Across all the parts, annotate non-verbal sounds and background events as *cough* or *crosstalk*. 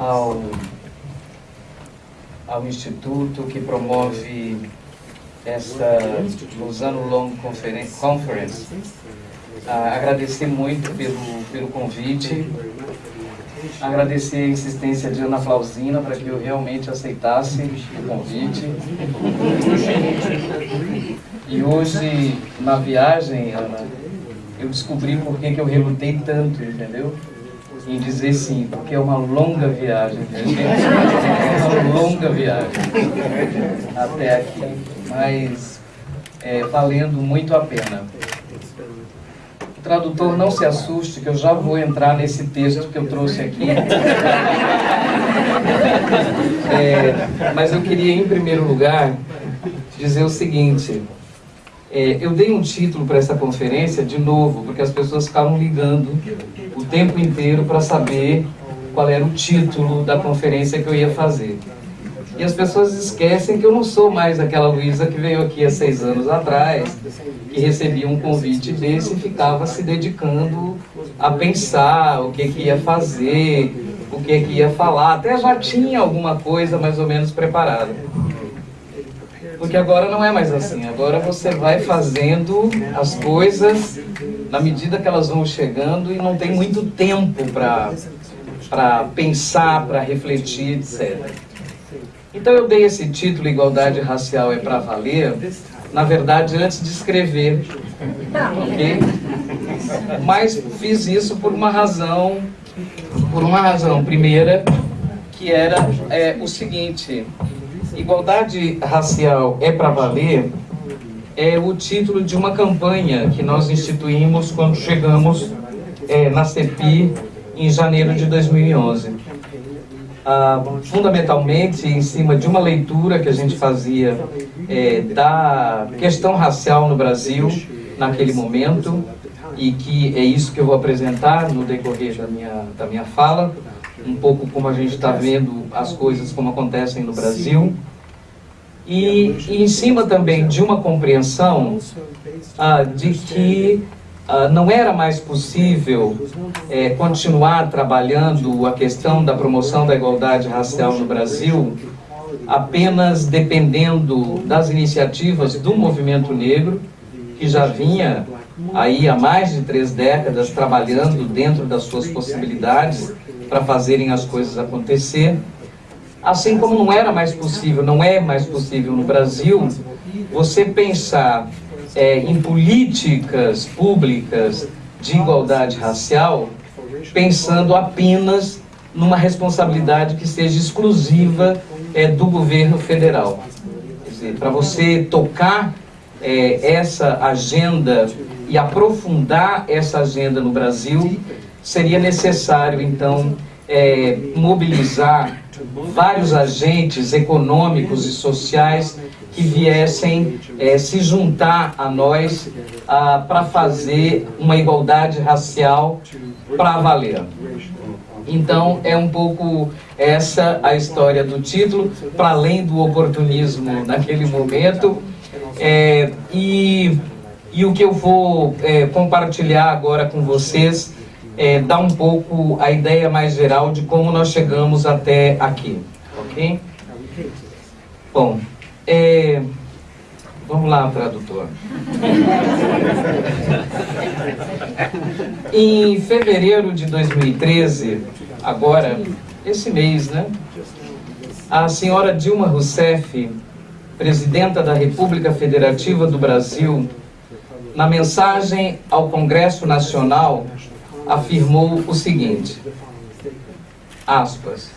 ao, ao Instituto que promove esta Lausanne Long Conference. Ah, agradecer muito pelo, pelo convite, agradecer a insistência de Ana Flausina para que eu realmente aceitasse o convite. E hoje, na viagem, Ana, eu descobri por que, que eu relutei tanto, entendeu? Em dizer sim, porque é uma longa viagem, gente. É uma longa viagem até aqui, mas é, valendo muito a pena. Tradutor não se assuste, que eu já vou entrar nesse texto que eu trouxe aqui. É, mas eu queria, em primeiro lugar, dizer o seguinte. É, eu dei um título para essa conferência, de novo, porque as pessoas ficavam ligando tempo inteiro para saber qual era o título da conferência que eu ia fazer. E as pessoas esquecem que eu não sou mais aquela Luísa que veio aqui há seis anos atrás, que recebia um convite desse e ficava se dedicando a pensar o que, que ia fazer, o que, que ia falar. Até já tinha alguma coisa mais ou menos preparada. Porque agora não é mais assim. Agora você vai fazendo as coisas na medida que elas vão chegando e não tem muito tempo para pensar, para refletir, etc. Então eu dei esse título, Igualdade Racial é para Valer, na verdade antes de escrever? Mas fiz isso por uma razão, por uma razão primeira, que era é, o seguinte, Igualdade Racial é para Valer é o título de uma campanha que nós instituímos quando chegamos é, na CEPI em janeiro de 2011. Ah, fundamentalmente em cima de uma leitura que a gente fazia é, da questão racial no Brasil naquele momento e que é isso que eu vou apresentar no decorrer da minha, da minha fala, um pouco como a gente está vendo as coisas como acontecem no Brasil e, em cima também de uma compreensão ah, de que ah, não era mais possível é, continuar trabalhando a questão da promoção da igualdade racial no Brasil apenas dependendo das iniciativas do movimento negro, que já vinha aí há mais de três décadas trabalhando dentro das suas possibilidades para fazerem as coisas acontecer, Assim como não era mais possível, não é mais possível no Brasil, você pensar é, em políticas públicas de igualdade racial, pensando apenas numa responsabilidade que seja exclusiva é, do governo federal. Para você tocar é, essa agenda e aprofundar essa agenda no Brasil, seria necessário, então, é, mobilizar vários agentes econômicos e sociais que viessem é, se juntar a nós ah, para fazer uma igualdade racial para valer. Então, é um pouco essa a história do título, para além do oportunismo naquele momento. É, e, e o que eu vou é, compartilhar agora com vocês é, dar um pouco a ideia mais geral de como nós chegamos até aqui, ok? Bom, é, vamos lá, tradutor. *laughs* em fevereiro de 2013, agora, esse mês, né? A senhora Dilma Rousseff, presidenta da República Federativa do Brasil, na mensagem ao Congresso Nacional afirmou o seguinte, aspas,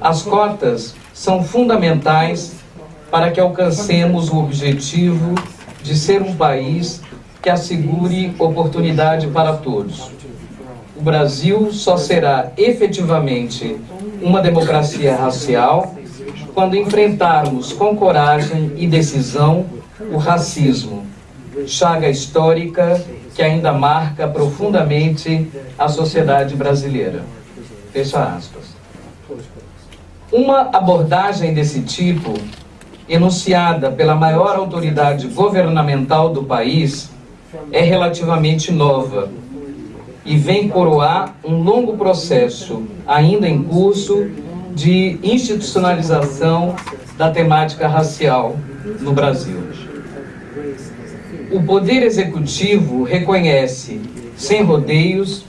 as cotas são fundamentais para que alcancemos o objetivo de ser um país que assegure oportunidade para todos. O Brasil só será efetivamente uma democracia racial quando enfrentarmos com coragem e decisão o racismo, chaga histórica que ainda marca profundamente a sociedade brasileira. Fecha aspas. Uma abordagem desse tipo, enunciada pela maior autoridade governamental do país, é relativamente nova. e vem coroar um longo processo, ainda em curso, de institucionalização da temática racial no Brasil. O Poder Executivo reconhece, sem rodeios,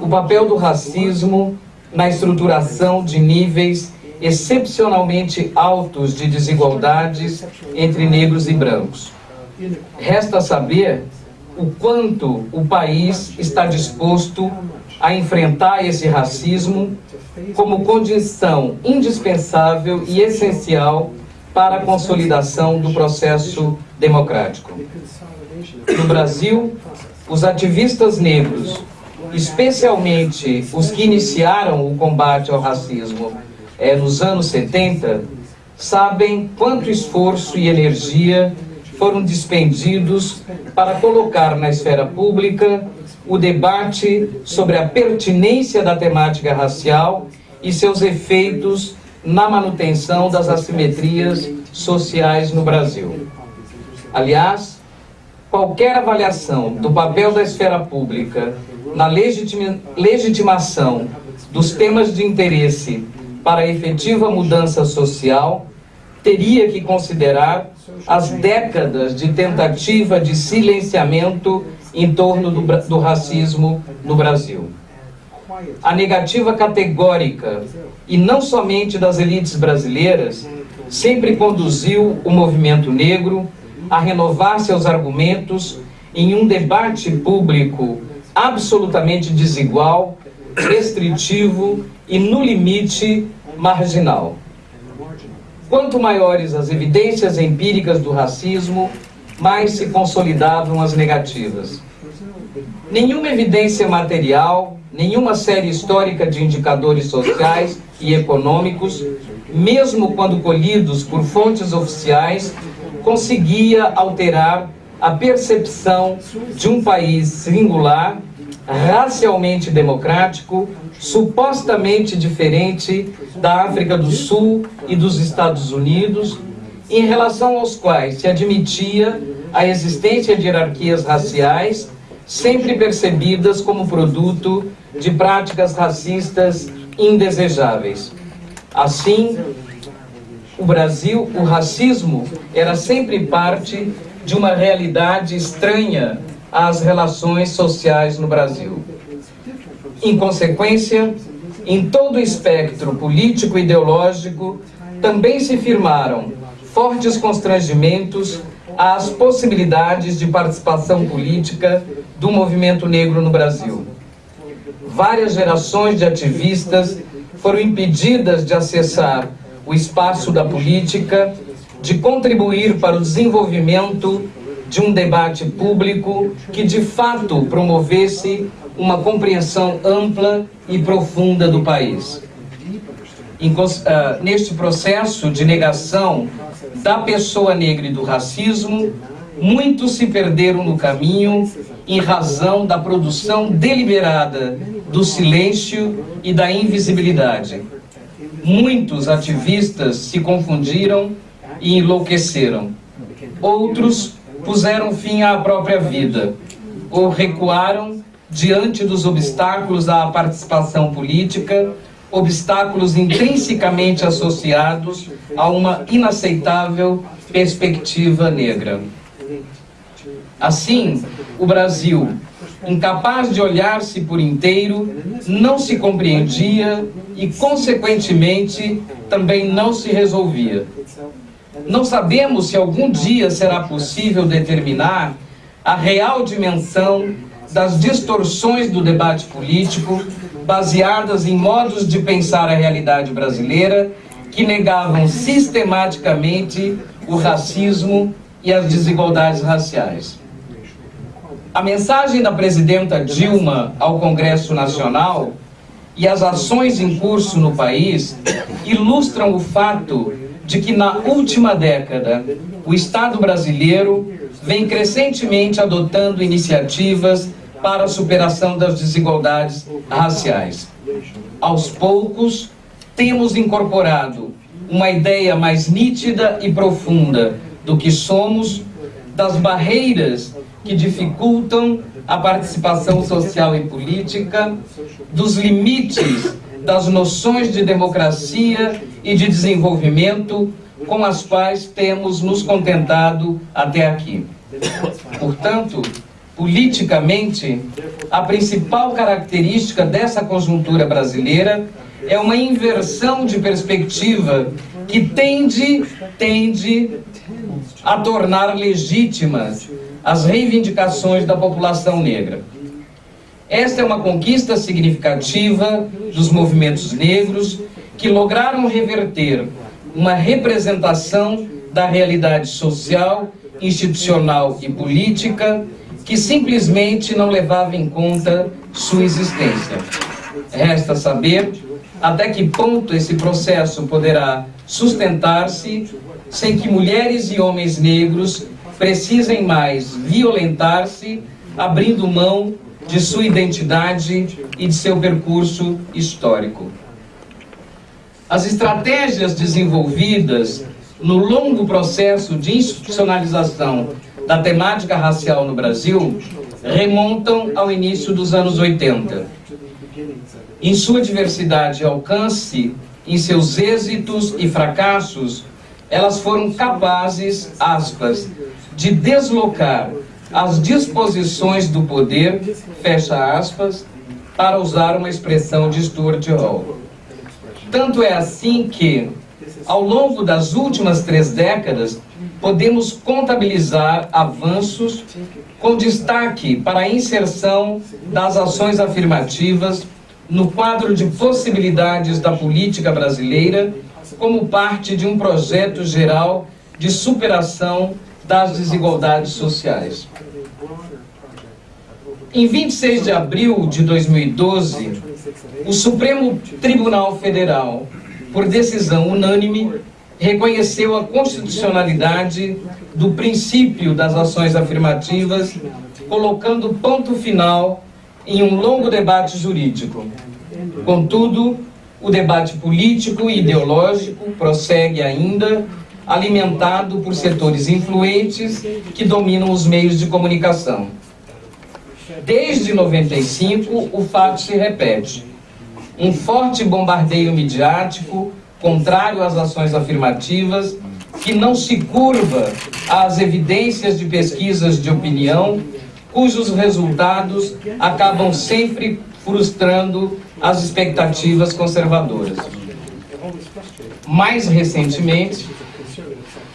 o papel do racismo na estruturação de níveis excepcionalmente altos de desigualdades entre negros e brancos. Resta saber o quanto o país está disposto a enfrentar esse racismo como condição indispensável e essencial para a consolidação do processo democrático. No Brasil, os ativistas negros, especialmente os que iniciaram o combate ao racismo é, nos anos 70, sabem quanto esforço e energia foram dispendidos para colocar na esfera pública o debate sobre a pertinência da temática racial e seus efeitos na manutenção das assimetrias sociais no Brasil. Aliás, qualquer avaliação do papel da esfera pública na legitima, legitimação dos temas de interesse para a efetiva mudança social teria que considerar as décadas de tentativa de silenciamento em torno do, do racismo no Brasil. A negativa categórica, e não somente das elites brasileiras, sempre conduziu o movimento negro a renovar seus argumentos em um debate público absolutamente desigual, restritivo e, no limite, marginal. Quanto maiores as evidências empíricas do racismo, mais se consolidavam as negativas. Nenhuma evidência material, nenhuma série histórica de indicadores sociais e econômicos, mesmo quando colhidos por fontes oficiais, conseguia alterar a percepção de um país singular, racialmente democrático, supostamente diferente da África do Sul e dos Estados Unidos, em relação aos quais se admitia a existência de hierarquias raciais, sempre percebidas como produto de práticas racistas indesejáveis. Assim, o Brasil, o racismo era sempre parte de uma realidade estranha às relações sociais no Brasil. Em consequência, em todo o espectro político e ideológico, também se firmaram fortes constrangimentos às possibilidades de participação política do movimento negro no Brasil. Várias gerações de ativistas foram impedidas de acessar o espaço da política, de contribuir para o desenvolvimento de um debate público que de fato promovesse uma compreensão ampla e profunda do país. Uh, neste processo de negação da pessoa negra e do racismo, muitos se perderam no caminho em razão da produção deliberada do silêncio e da invisibilidade. Muitos ativistas se confundiram e enlouqueceram. Outros puseram fim à própria vida ou recuaram diante dos obstáculos à participação política, obstáculos intrinsecamente associados a uma inaceitável perspectiva negra. Assim, o Brasil, incapaz de olhar-se por inteiro, não se compreendia e, consequentemente, também não se resolvia. Não sabemos se algum dia será possível determinar a real dimensão das distorções do debate político baseadas em modos de pensar a realidade brasileira que negavam sistematicamente o racismo e as desigualdades raciais. A mensagem da presidenta Dilma ao Congresso Nacional e as ações em curso no país ilustram o fato de que na última década o Estado brasileiro vem crescentemente adotando iniciativas para a superação das desigualdades raciais. Aos poucos, temos incorporado uma ideia mais nítida e profunda do que somos, das barreiras que dificultam a participação social e política, dos limites das noções de democracia e de desenvolvimento com as quais temos nos contentado até aqui. Portanto, politicamente, a principal característica dessa conjuntura brasileira é uma inversão de perspectiva que tende, tende a tornar legítimas as reivindicações da população negra. Esta é uma conquista significativa dos movimentos negros que lograram reverter uma representação da realidade social, institucional e política que simplesmente não levava em conta sua existência. Resta saber até que ponto esse processo poderá sustentar-se sem que mulheres e homens negros precisem mais violentar-se, abrindo mão de sua identidade e de seu percurso histórico. As estratégias desenvolvidas no longo processo de institucionalização da temática racial no Brasil remontam ao início dos anos 80. Em sua diversidade e alcance, em seus êxitos e fracassos, elas foram capazes, aspas, de deslocar as disposições do poder, fecha aspas, para usar uma expressão de Stuart Hall. Tanto é assim que, ao longo das últimas três décadas, podemos contabilizar avanços com destaque para a inserção das ações afirmativas no quadro de possibilidades da política brasileira como parte de um projeto geral de superação das desigualdades sociais. Em 26 de abril de 2012, o Supremo Tribunal Federal, por decisão unânime, reconheceu a constitucionalidade do princípio das ações afirmativas, colocando ponto final em um longo debate jurídico. Contudo, o debate político e ideológico prossegue ainda, alimentado por setores influentes que dominam os meios de comunicação. Desde 95, o fato se repete. Um forte bombardeio midiático contrário às ações afirmativas, que não se curva às evidências de pesquisas de opinião, cujos resultados acabam sempre frustrando as expectativas conservadoras. Mais recentemente,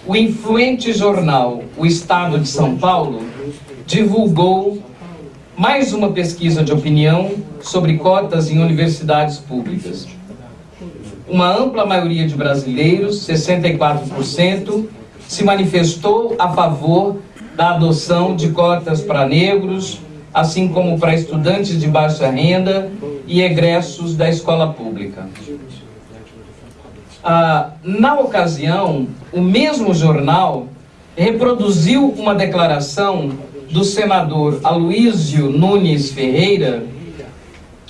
o influente jornal O Estado de São Paulo divulgou mais uma pesquisa de opinião sobre cotas em universidades públicas uma ampla maioria de brasileiros, 64%, se manifestou a favor da adoção de cotas para negros, assim como para estudantes de baixa renda e egressos da escola pública. Ah, na ocasião, o mesmo jornal reproduziu uma declaração do senador Aloísio Nunes Ferreira,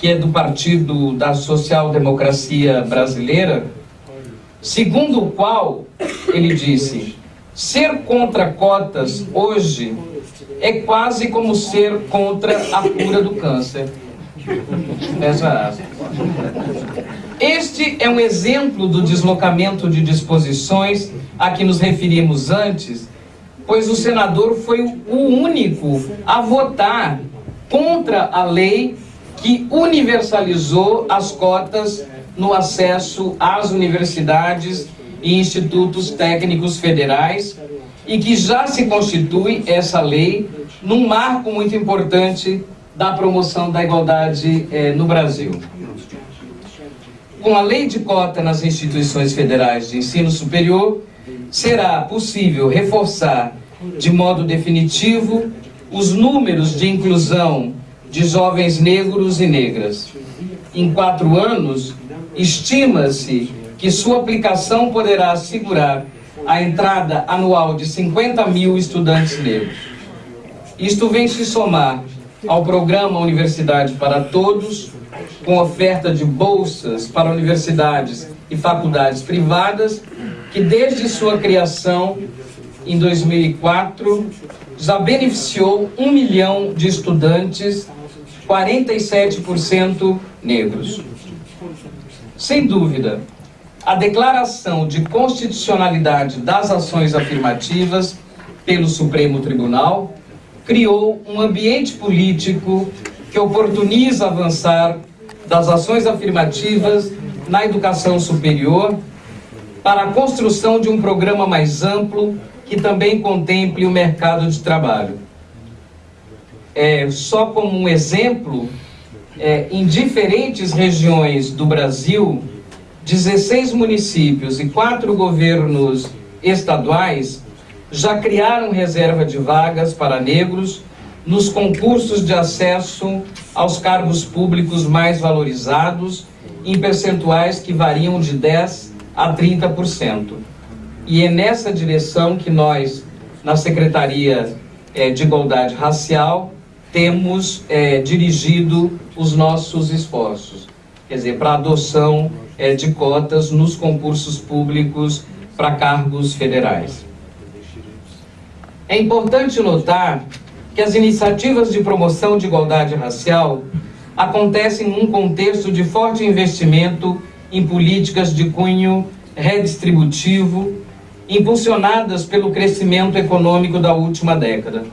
que é do Partido da Social Democracia Brasileira, segundo o qual ele disse: ser contra cotas hoje é quase como ser contra a cura do câncer. Este é um exemplo do deslocamento de disposições a que nos referimos antes, pois o senador foi o único a votar contra a lei que universalizou as cotas no acesso às universidades e institutos técnicos federais e que já se constitui essa lei num marco muito importante da promoção da igualdade eh, no Brasil. Com a lei de cota nas instituições federais de ensino superior, será possível reforçar de modo definitivo os números de inclusão de jovens negros e negras. Em quatro anos, estima-se que sua aplicação poderá assegurar a entrada anual de 50 mil estudantes negros. Isto vem se somar ao programa Universidade para Todos, com oferta de bolsas para universidades e faculdades privadas, que desde sua criação em 2004 já beneficiou um milhão de estudantes, 47% negros. Sem dúvida, a declaração de constitucionalidade das ações afirmativas pelo Supremo Tribunal criou um ambiente político que oportuniza avançar das ações afirmativas na educação superior para a construção de um programa mais amplo que também contemple o mercado de trabalho. É, só como um exemplo, é, em diferentes regiões do Brasil, 16 municípios e quatro governos estaduais já criaram reserva de vagas para negros nos concursos de acesso aos cargos públicos mais valorizados, em percentuais que variam de 10% a 30%. E é nessa direção que nós, na Secretaria é, de Igualdade Racial, temos é, dirigido os nossos esforços. Quer dizer, para a adoção é, de cotas nos concursos públicos para cargos federais. É importante notar que as iniciativas de promoção de igualdade racial acontecem num contexto de forte investimento em políticas de cunho redistributivo, impulsionadas pelo crescimento econômico da última década.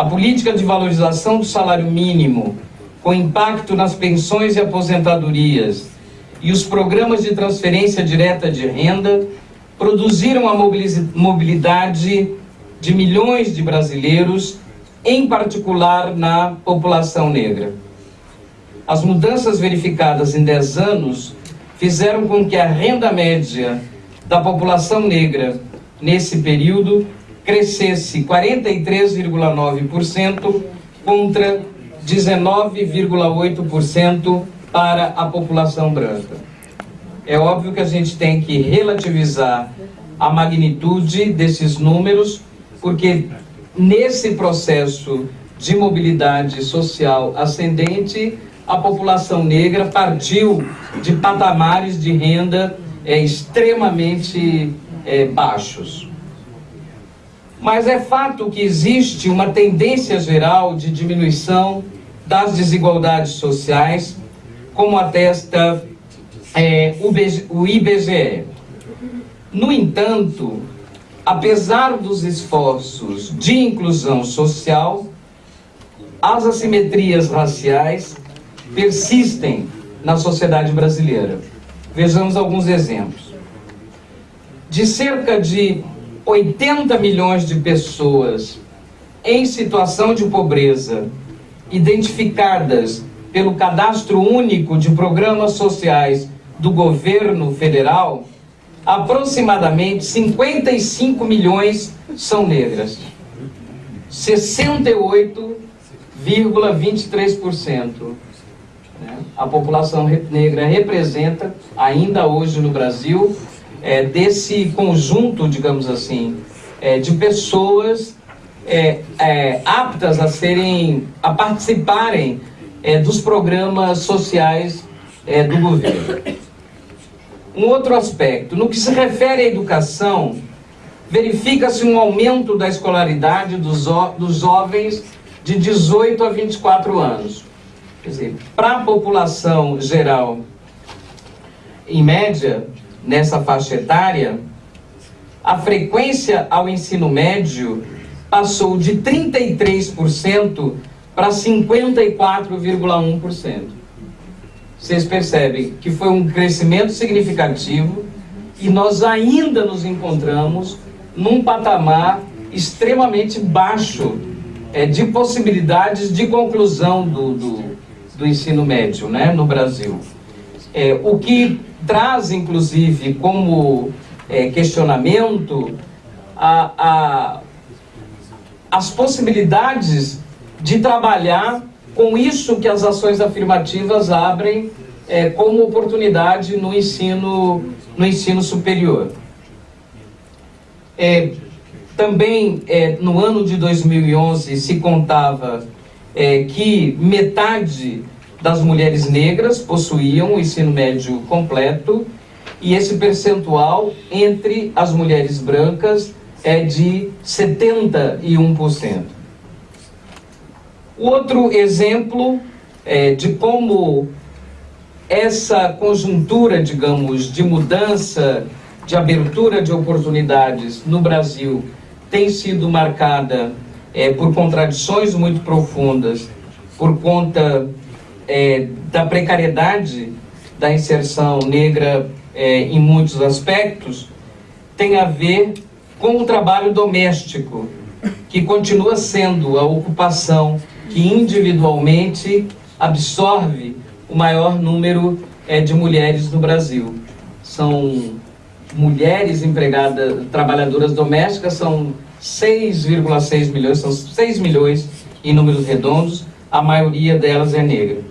A política de valorização do salário mínimo, com impacto nas pensões e aposentadorias, e os programas de transferência direta de renda produziram a mobilidade de milhões de brasileiros, em particular na população negra. As mudanças verificadas em 10 anos fizeram com que a renda média da população negra nesse período crescesse 43,9% contra 19,8% para a população branca. É óbvio que a gente tem que relativizar a magnitude desses números, porque nesse processo de mobilidade social ascendente, a população negra partiu de patamares de renda é, extremamente é, baixos. Mas é fato que existe uma tendência geral de diminuição das desigualdades sociais, como atesta é, o IBGE. No entanto, apesar dos esforços de inclusão social, as assimetrias raciais persistem na sociedade brasileira. Vejamos alguns exemplos. De cerca de 80 milhões de pessoas em situação de pobreza, identificadas pelo Cadastro Único de Programas Sociais do governo federal, aproximadamente 55 milhões são negras. 68,23%. Né? A população negra representa, ainda hoje no Brasil, é, desse conjunto, digamos assim, é, de pessoas é, é aptas a serem, a participarem é, dos programas sociais é, do governo. Um outro aspecto, no que se refere à educação, verifica-se um aumento da escolaridade dos, dos jovens de 18 a 24 anos. Quer dizer, para a população geral, em média, nessa faixa etária, a frequência ao ensino médio passou de 33% para 54,1% vocês percebem que foi um crescimento significativo e nós ainda nos encontramos num patamar extremamente baixo é, de possibilidades de conclusão do, do, do ensino médio né, no Brasil. É, o que traz, inclusive, como é, questionamento a, a, as possibilidades de trabalhar com isso que as ações afirmativas abrem é, como oportunidade no ensino, no ensino superior. É, também é, no ano de 2011 se contava é, que metade das mulheres negras possuíam o ensino médio completo e esse percentual entre as mulheres brancas é de 71%. O outro exemplo é, de como essa conjuntura, digamos, de mudança, de abertura de oportunidades no Brasil tem sido marcada é, por contradições muito profundas, por conta é, da precariedade da inserção negra é, em muitos aspectos, tem a ver com o trabalho doméstico, que continua sendo a ocupação que individualmente absorve o maior número é, de mulheres no Brasil. São mulheres empregadas, trabalhadoras domésticas, são 6,6 milhões, são 6 milhões em números redondos, a maioria delas é negra.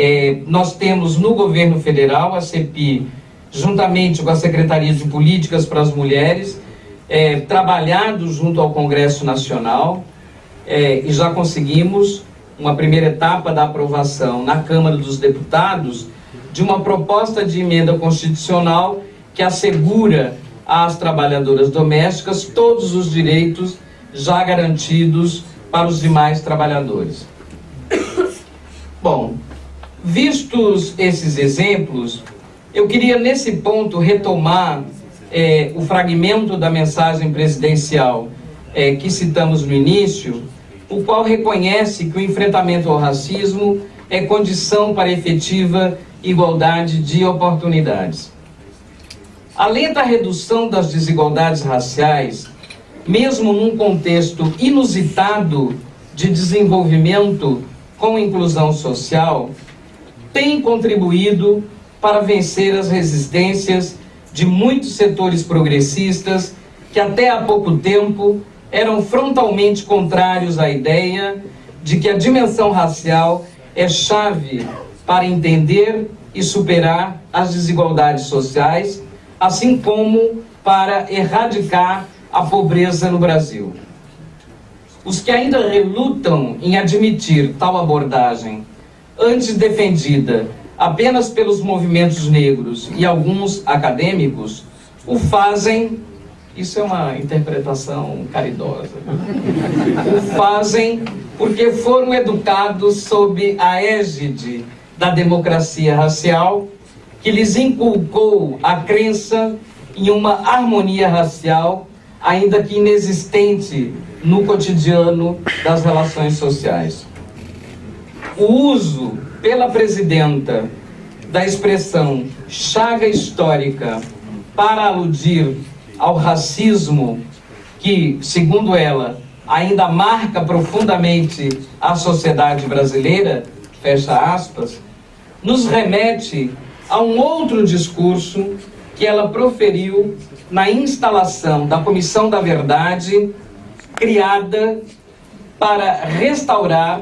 É, nós temos no governo federal, a CEPI, juntamente com a Secretaria de Políticas para as Mulheres, é, trabalhado junto ao Congresso Nacional é, e já conseguimos uma primeira etapa da aprovação na Câmara dos Deputados de uma proposta de emenda constitucional que assegura às trabalhadoras domésticas todos os direitos já garantidos para os demais trabalhadores. Bom, vistos esses exemplos, eu queria nesse ponto retomar é, o fragmento da mensagem presidencial é, que citamos no início, o qual reconhece que o enfrentamento ao racismo é condição para efetiva igualdade de oportunidades. Além da redução das desigualdades raciais, mesmo num contexto inusitado de desenvolvimento com inclusão social, tem contribuído para vencer as resistências de muitos setores progressistas que até há pouco tempo eram frontalmente contrários à ideia de que a dimensão racial é chave para entender e superar as desigualdades sociais, assim como para erradicar a pobreza no Brasil. Os que ainda relutam em admitir tal abordagem, antes defendida apenas pelos movimentos negros e alguns acadêmicos, o fazem isso é uma interpretação caridosa. o fazem porque foram educados sob a égide da democracia racial, que lhes inculcou a crença em uma harmonia racial, ainda que inexistente no cotidiano das relações sociais. O uso pela presidenta da expressão chaga histórica para aludir ao racismo que, segundo ela, ainda marca profundamente a sociedade brasileira, fecha aspas, nos remete a um outro discurso que ela proferiu na instalação da Comissão da Verdade, criada para restaurar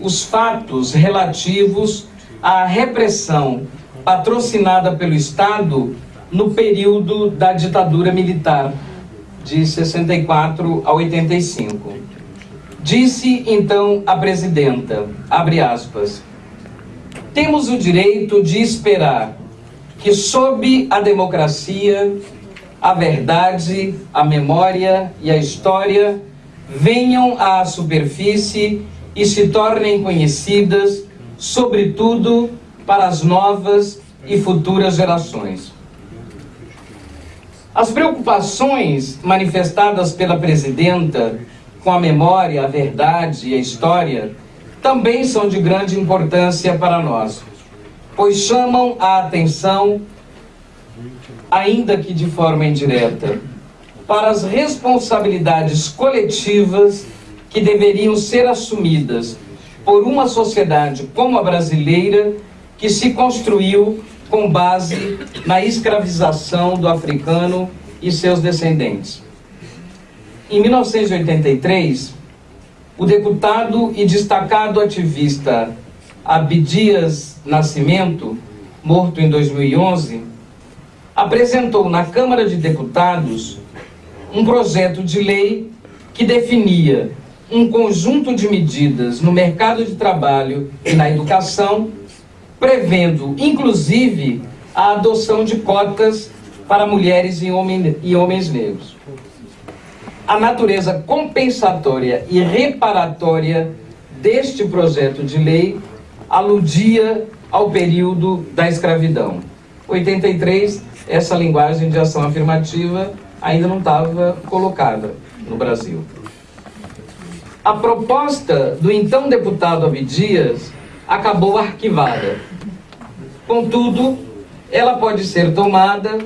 os fatos relativos à repressão patrocinada pelo Estado no período da ditadura militar, de 64 a 85. Disse então a presidenta, abre aspas, temos o direito de esperar que sob a democracia, a verdade, a memória e a história venham à superfície e se tornem conhecidas, sobretudo para as novas e futuras gerações. As preocupações manifestadas pela presidenta com a memória, a verdade e a história também são de grande importância para nós, pois chamam a atenção, ainda que de forma indireta, para as responsabilidades coletivas que deveriam ser assumidas por uma sociedade como a brasileira que se construiu com base na escravização do africano e seus descendentes. Em 1983, o deputado e destacado ativista Abdias Nascimento, morto em 2011, apresentou na Câmara de Deputados um projeto de lei que definia um conjunto de medidas no mercado de trabalho e na educação prevendo, inclusive, a adoção de cotas para mulheres e, e homens negros. a natureza compensatória e reparatória deste projeto de lei aludia ao período da escravidão. 83, essa linguagem de ação afirmativa ainda não estava colocada no Brasil. A proposta do então deputado Abdias acabou arquivada. Contudo, ela pode ser tomada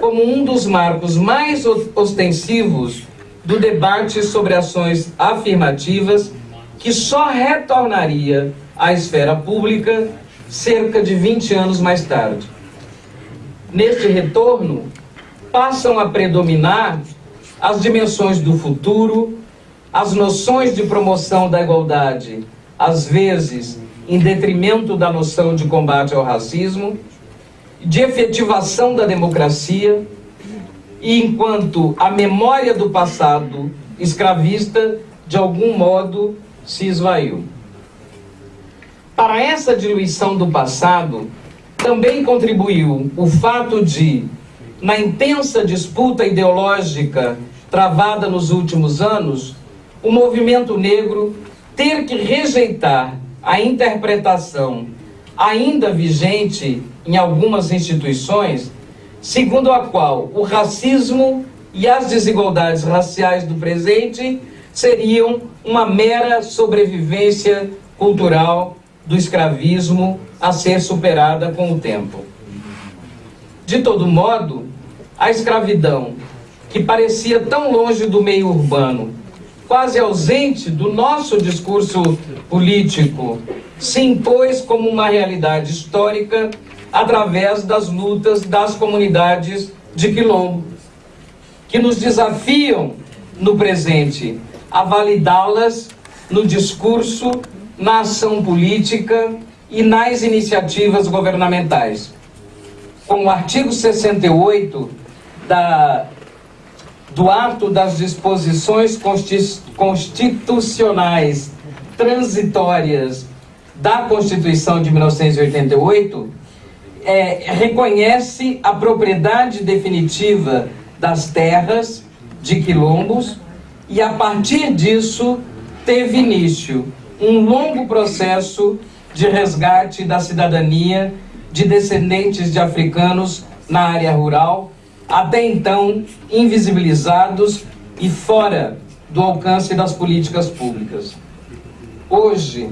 como um dos marcos mais ostensivos do debate sobre ações afirmativas que só retornaria à esfera pública cerca de 20 anos mais tarde. Neste retorno, passam a predominar as dimensões do futuro, as noções de promoção da igualdade, às vezes em detrimento da noção de combate ao racismo, de efetivação da democracia, e enquanto a memória do passado escravista, de algum modo, se esvaiu. Para essa diluição do passado, também contribuiu o fato de, na intensa disputa ideológica travada nos últimos anos, o movimento negro ter que rejeitar a interpretação ainda vigente em algumas instituições, segundo a qual o racismo e as desigualdades raciais do presente seriam uma mera sobrevivência cultural do escravismo a ser superada com o tempo. De todo modo, a escravidão, que parecia tão longe do meio urbano, quase ausente do nosso discurso político, se impôs como uma realidade histórica através das lutas das comunidades de quilombo, que nos desafiam no presente a validá-las no discurso, na ação política e nas iniciativas governamentais. Com o artigo 68 da, do ato das disposições constitucionais transitórias da Constituição de 1988, é, reconhece a propriedade definitiva das terras de quilombos e, a partir disso, teve início um longo processo de resgate da cidadania de descendentes de africanos na área rural, até então invisibilizados e fora do alcance das políticas públicas. Hoje,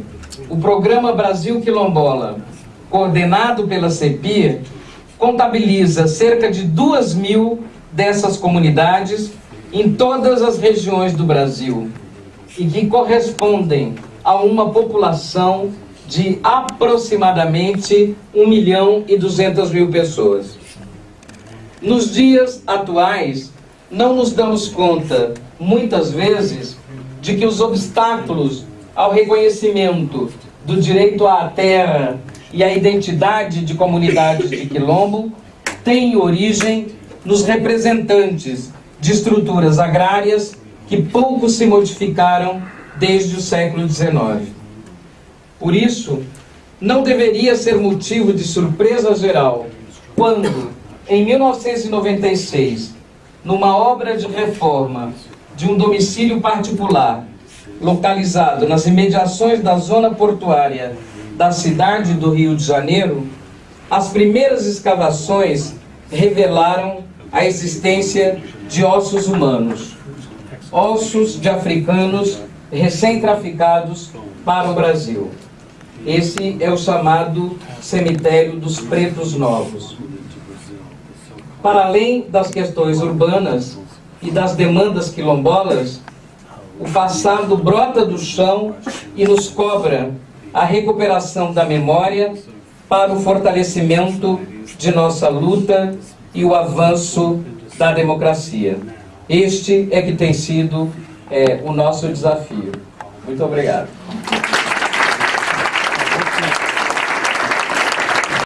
o programa Brasil Quilombola, coordenado pela CEPIR, contabiliza cerca de duas mil dessas comunidades em todas as regiões do Brasil e que correspondem a uma população de aproximadamente 1 milhão e 200 mil pessoas. Nos dias atuais, não nos damos conta, muitas vezes, de que os obstáculos ao reconhecimento do direito à terra e à identidade de comunidades de quilombo têm origem nos representantes de estruturas agrárias que pouco se modificaram desde o século XIX. Por isso, não deveria ser motivo de surpresa geral quando, em 1996, numa obra de reforma de um domicílio particular, localizado nas imediações da zona portuária da cidade do Rio de Janeiro, as primeiras escavações revelaram a existência de ossos humanos, ossos de africanos recém-traficados para o Brasil. Esse é o chamado cemitério dos pretos novos. Para além das questões urbanas e das demandas quilombolas, o passado brota do chão e nos cobra a recuperação da memória para o fortalecimento de nossa luta e o avanço da democracia. Este é que tem sido é, o nosso desafio. Muito obrigado.